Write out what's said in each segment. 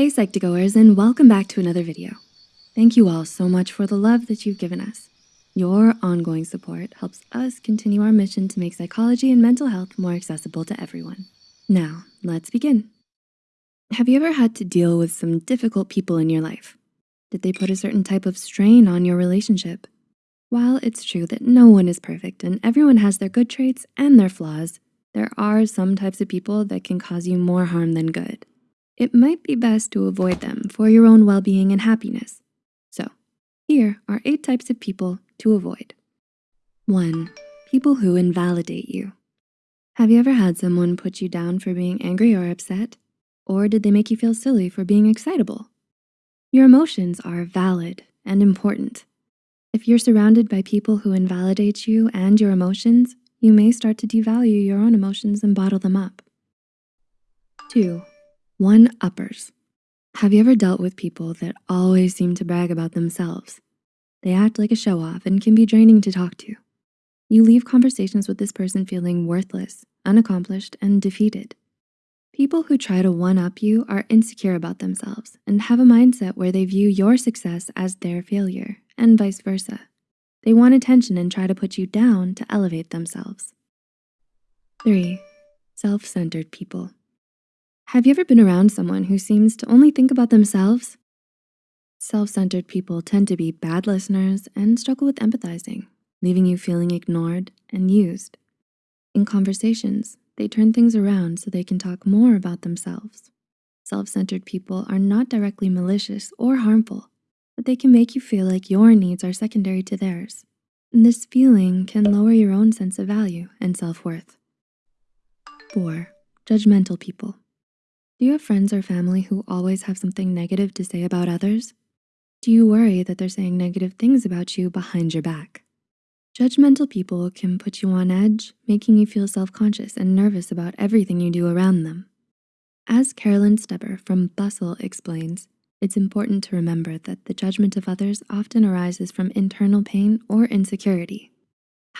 Hey Psych2Goers and welcome back to another video. Thank you all so much for the love that you've given us. Your ongoing support helps us continue our mission to make psychology and mental health more accessible to everyone. Now, let's begin. Have you ever had to deal with some difficult people in your life? Did they put a certain type of strain on your relationship? While it's true that no one is perfect and everyone has their good traits and their flaws, there are some types of people that can cause you more harm than good. It might be best to avoid them for your own well-being and happiness. So here are eight types of people to avoid. One, people who invalidate you. Have you ever had someone put you down for being angry or upset? Or did they make you feel silly for being excitable? Your emotions are valid and important. If you're surrounded by people who invalidate you and your emotions, you may start to devalue your own emotions and bottle them up. Two, one-uppers. Have you ever dealt with people that always seem to brag about themselves? They act like a show-off and can be draining to talk to. You leave conversations with this person feeling worthless, unaccomplished, and defeated. People who try to one-up you are insecure about themselves and have a mindset where they view your success as their failure and vice versa. They want attention and try to put you down to elevate themselves. Three, self-centered people. Have you ever been around someone who seems to only think about themselves? Self-centered people tend to be bad listeners and struggle with empathizing, leaving you feeling ignored and used. In conversations, they turn things around so they can talk more about themselves. Self-centered people are not directly malicious or harmful, but they can make you feel like your needs are secondary to theirs. And this feeling can lower your own sense of value and self-worth. Four, judgmental people. Do you have friends or family who always have something negative to say about others? Do you worry that they're saying negative things about you behind your back? Judgmental people can put you on edge, making you feel self-conscious and nervous about everything you do around them. As Carolyn Steber from Bustle explains, it's important to remember that the judgment of others often arises from internal pain or insecurity.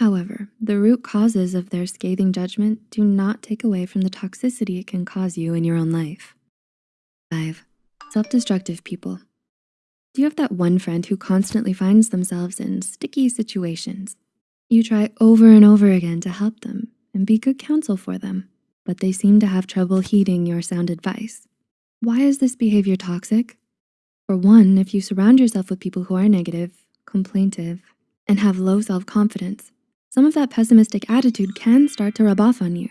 However, the root causes of their scathing judgment do not take away from the toxicity it can cause you in your own life. Five, self-destructive people. Do you have that one friend who constantly finds themselves in sticky situations? You try over and over again to help them and be good counsel for them, but they seem to have trouble heeding your sound advice. Why is this behavior toxic? For one, if you surround yourself with people who are negative, complaintive, and have low self-confidence, some of that pessimistic attitude can start to rub off on you.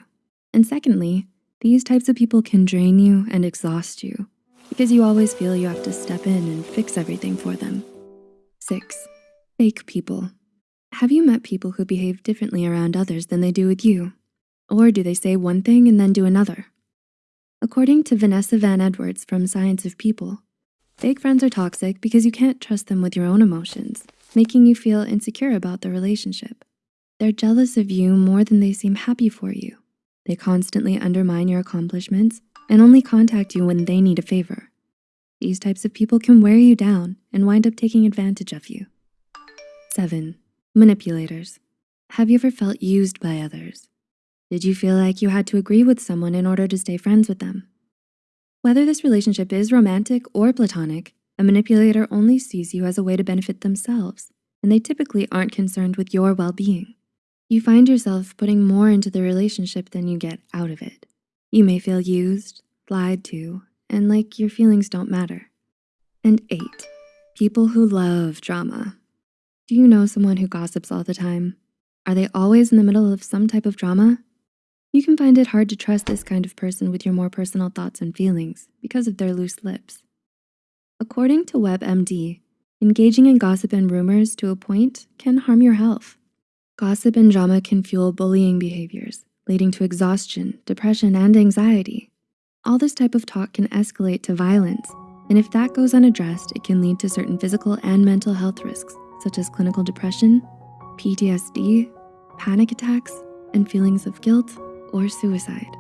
And secondly, these types of people can drain you and exhaust you because you always feel you have to step in and fix everything for them. Six, fake people. Have you met people who behave differently around others than they do with you? Or do they say one thing and then do another? According to Vanessa Van Edwards from Science of People, fake friends are toxic because you can't trust them with your own emotions, making you feel insecure about the relationship. They're jealous of you more than they seem happy for you. They constantly undermine your accomplishments and only contact you when they need a favor. These types of people can wear you down and wind up taking advantage of you. Seven, manipulators. Have you ever felt used by others? Did you feel like you had to agree with someone in order to stay friends with them? Whether this relationship is romantic or platonic, a manipulator only sees you as a way to benefit themselves, and they typically aren't concerned with your well-being. You find yourself putting more into the relationship than you get out of it. You may feel used, lied to, and like your feelings don't matter. And eight, people who love drama. Do you know someone who gossips all the time? Are they always in the middle of some type of drama? You can find it hard to trust this kind of person with your more personal thoughts and feelings because of their loose lips. According to WebMD, engaging in gossip and rumors to a point can harm your health. Gossip and drama can fuel bullying behaviors, leading to exhaustion, depression, and anxiety. All this type of talk can escalate to violence, and if that goes unaddressed, it can lead to certain physical and mental health risks, such as clinical depression, PTSD, panic attacks, and feelings of guilt or suicide.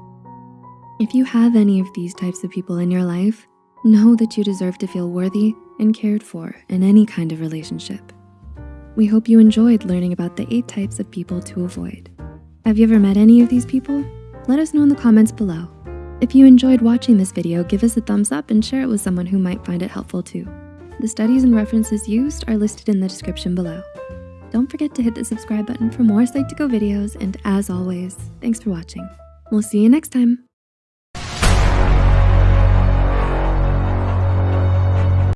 If you have any of these types of people in your life, know that you deserve to feel worthy and cared for in any kind of relationship. We hope you enjoyed learning about the eight types of people to avoid. Have you ever met any of these people? Let us know in the comments below. If you enjoyed watching this video, give us a thumbs up and share it with someone who might find it helpful too. The studies and references used are listed in the description below. Don't forget to hit the subscribe button for more Psych2Go videos, and as always, thanks for watching. We'll see you next time.